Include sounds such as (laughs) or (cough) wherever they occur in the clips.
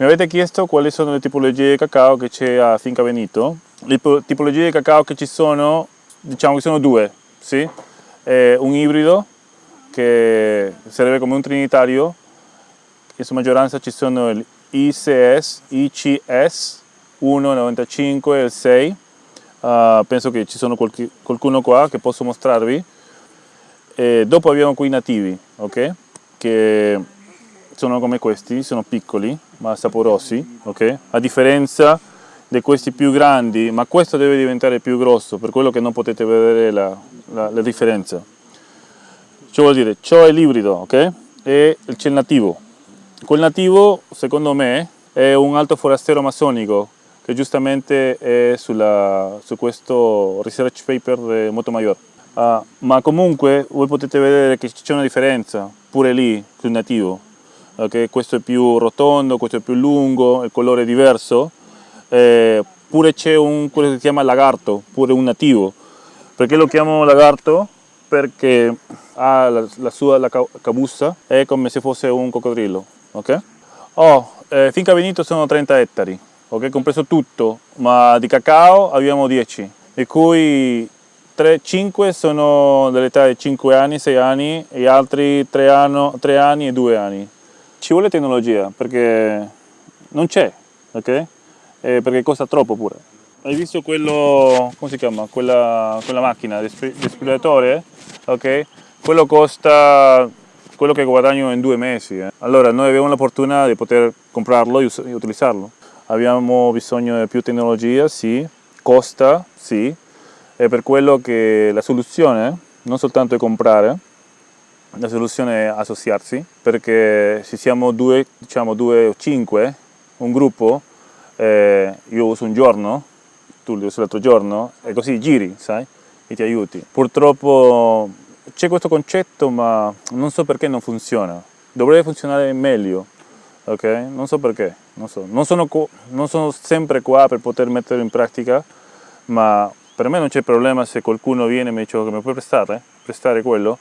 Mi avete chiesto quali sono le tipologie di cacao che c'è a Finca Benito. Le tipologie di cacao che ci sono, diciamo che sono due, sì? È un ibrido che serve come un trinitario, in sua maggioranza ci sono il ICS, ICS 1,95 e il 6. Uh, penso che ci sono qualche, qualcuno qua che posso mostrarvi. E dopo abbiamo qui i nativi, ok? Che sono come questi, sono piccoli ma saporosi, ok? A differenza di questi più grandi, ma questo deve diventare più grosso, per quello che non potete vedere la, la, la differenza. Ciò vuol dire, ciò è l'ibrido, ok? E c'è il nativo. Quel nativo, secondo me, è un alto forastero massonico, che giustamente è sulla, su questo research paper di Motomayor. Uh, ma comunque voi potete vedere che c'è una differenza pure lì sul nativo okay? questo è più rotondo, questo è più lungo, il colore è diverso, eh, pure c'è un, quello che si chiama lagarto, pure un nativo. Perché lo chiamo lagarto? Perché ha la, la sua la cabussa, è come se fosse un coccodrillo. Okay? Oh, eh, finca Benito sono 30 ettari, okay? compreso tutto, ma di cacao abbiamo 10, di cui 3, 5 sono dell'età di 5 anni, 6 anni e altri 3, anno, 3 anni e 2 anni ci vuole tecnologia perché non c'è, ok? E perché costa troppo pure. Hai visto quello, come si chiama? Quella, quella macchina, l'esprimatore, ok? Quello costa quello che guadagno in due mesi. Eh. Allora noi abbiamo la fortuna di poter comprarlo e utilizzarlo. Abbiamo bisogno di più tecnologia, sì, costa, sì, è per quello che la soluzione non soltanto è comprare, la soluzione è associarsi perché se siamo due, diciamo due o cinque, un gruppo, eh, io uso un giorno, tu li usi l'altro giorno e così giri, sai, e ti aiuti. Purtroppo c'è questo concetto ma non so perché non funziona, dovrebbe funzionare meglio, ok? Non so perché, non, so. non, sono, non sono sempre qua per poter metterlo in pratica, ma per me non c'è problema se qualcuno viene e mi dice che mi puoi prestare, prestare quello,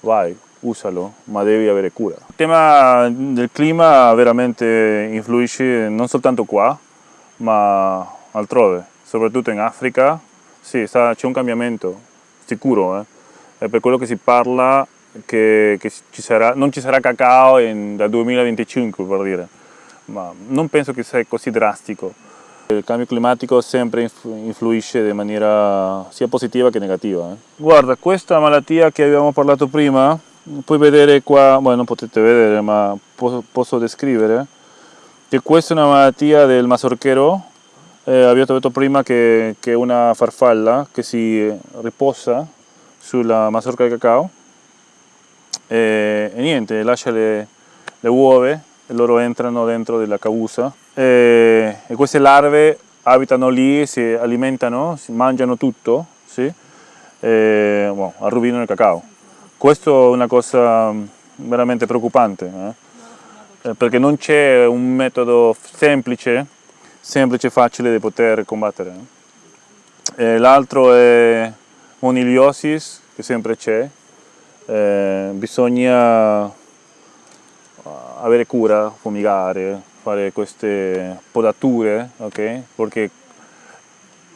vai, usalo, ma devi avere cura. Il tema del clima veramente influisce non soltanto qua, ma altrove, soprattutto in Africa, sì, c'è un cambiamento, sicuro, eh? è per quello che si parla che, che ci sarà, non ci sarà cacao in, dal 2025 per dire, ma non penso che sia così drastico. Il cambio climatico sempre influisce in maniera sia positiva che negativa. Eh. Guarda, questa malattia che abbiamo parlato prima, puoi vedere qua, bueno, non potete vedere ma posso, posso descrivere che questa è una malattia del mazorchero eh, abbiamo detto prima che, è una farfalla che si riposa sulla mazorca di cacao. E, e niente, lascia le, le, uova e loro entrano dentro della cavusa e, e queste larve abitano lì, si alimentano, si mangiano tutto sì? e bueno, arruinano il cacao questo è una cosa mm, veramente preoccupante, eh? eh perché non c'è un metodo semplice, semplice e facile di poter combattere. Eh. L'altro è moniliosis, che sempre c'è, eh, bisogna avere cura, fumigare, fare queste podature, ok? Perché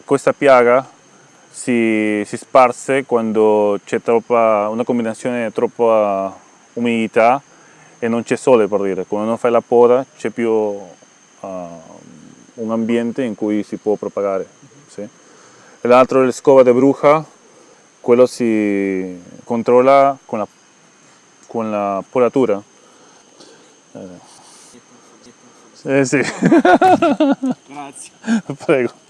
questa piaga si, si sparse quando c'è una combinazione di troppa umidità e non c'è sole per dire, quando non fai la poda c'è più uh, un ambiente in cui si può propagare. Sì? L'altro è la scova di bruja, quello si controlla con la, con la podatura. Eh. Eh sì. (laughs) Grazie. Prego.